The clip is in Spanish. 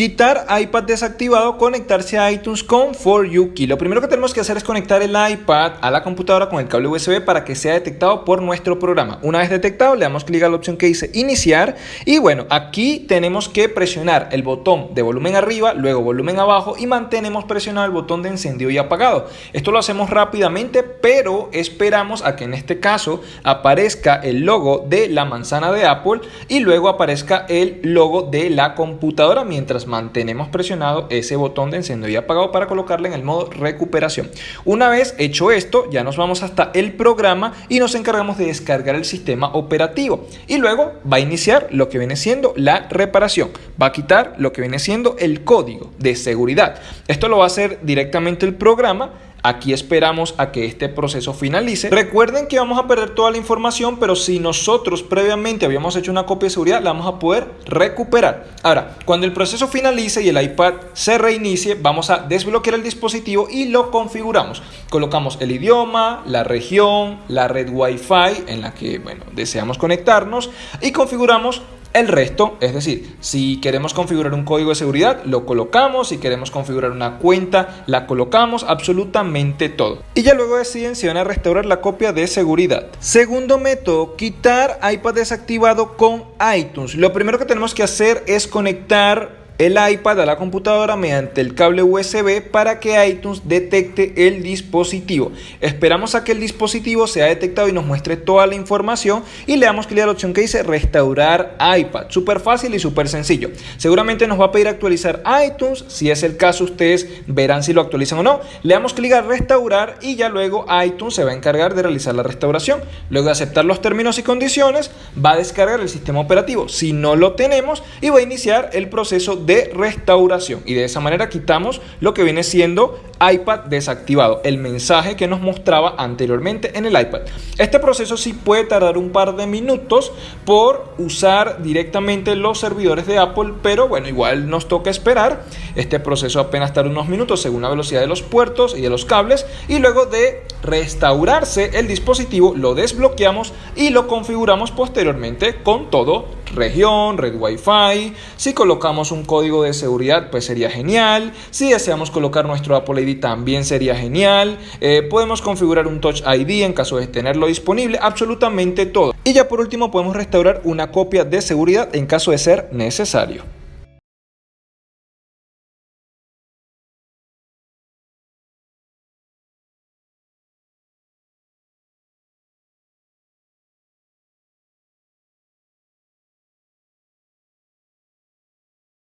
Quitar iPad desactivado, conectarse a iTunes con For You Key. Lo primero que tenemos que hacer es conectar el iPad a la computadora con el cable USB para que sea detectado por nuestro programa. Una vez detectado, le damos clic a la opción que dice iniciar y bueno, aquí tenemos que presionar el botón de volumen arriba, luego volumen abajo y mantenemos presionado el botón de encendido y apagado. Esto lo hacemos rápidamente, pero esperamos a que en este caso aparezca el logo de la manzana de Apple y luego aparezca el logo de la computadora mientras mantenemos presionado ese botón de encendido y apagado para colocarle en el modo recuperación. Una vez hecho esto, ya nos vamos hasta el programa y nos encargamos de descargar el sistema operativo. Y luego va a iniciar lo que viene siendo la reparación. Va a quitar lo que viene siendo el código de seguridad. Esto lo va a hacer directamente el programa Aquí esperamos a que este proceso finalice. Recuerden que vamos a perder toda la información, pero si nosotros previamente habíamos hecho una copia de seguridad, la vamos a poder recuperar. Ahora, cuando el proceso finalice y el iPad se reinicie, vamos a desbloquear el dispositivo y lo configuramos. Colocamos el idioma, la región, la red Wi-Fi en la que bueno, deseamos conectarnos y configuramos el resto, es decir, si queremos configurar un código de seguridad, lo colocamos, si queremos configurar una cuenta, la colocamos, absolutamente todo. Y ya luego deciden si van a restaurar la copia de seguridad. Segundo método, quitar iPad desactivado con iTunes. Lo primero que tenemos que hacer es conectar el iPad a la computadora mediante el cable USB para que iTunes detecte el dispositivo. Esperamos a que el dispositivo sea detectado y nos muestre toda la información y le damos clic a la opción que dice restaurar iPad. Súper fácil y súper sencillo. Seguramente nos va a pedir actualizar iTunes. Si es el caso, ustedes verán si lo actualizan o no. Le damos clic a restaurar y ya luego iTunes se va a encargar de realizar la restauración. Luego de aceptar los términos y condiciones, va a descargar el sistema operativo. Si no lo tenemos y va a iniciar el proceso de de restauración y de esa manera quitamos lo que viene siendo iPad desactivado, el mensaje que nos mostraba anteriormente en el iPad. Este proceso sí puede tardar un par de minutos por usar directamente los servidores de Apple, pero bueno, igual nos toca esperar. Este proceso apenas tarda unos minutos según la velocidad de los puertos y de los cables y luego de restaurarse el dispositivo lo desbloqueamos y lo configuramos posteriormente con todo región, red Wi-Fi. Si colocamos un código de seguridad, pues sería genial. Si deseamos colocar nuestro Apple ID, también sería genial. Eh, podemos configurar un Touch ID en caso de tenerlo disponible, absolutamente todo. Y ya por último podemos restaurar una copia de seguridad en caso de ser necesario.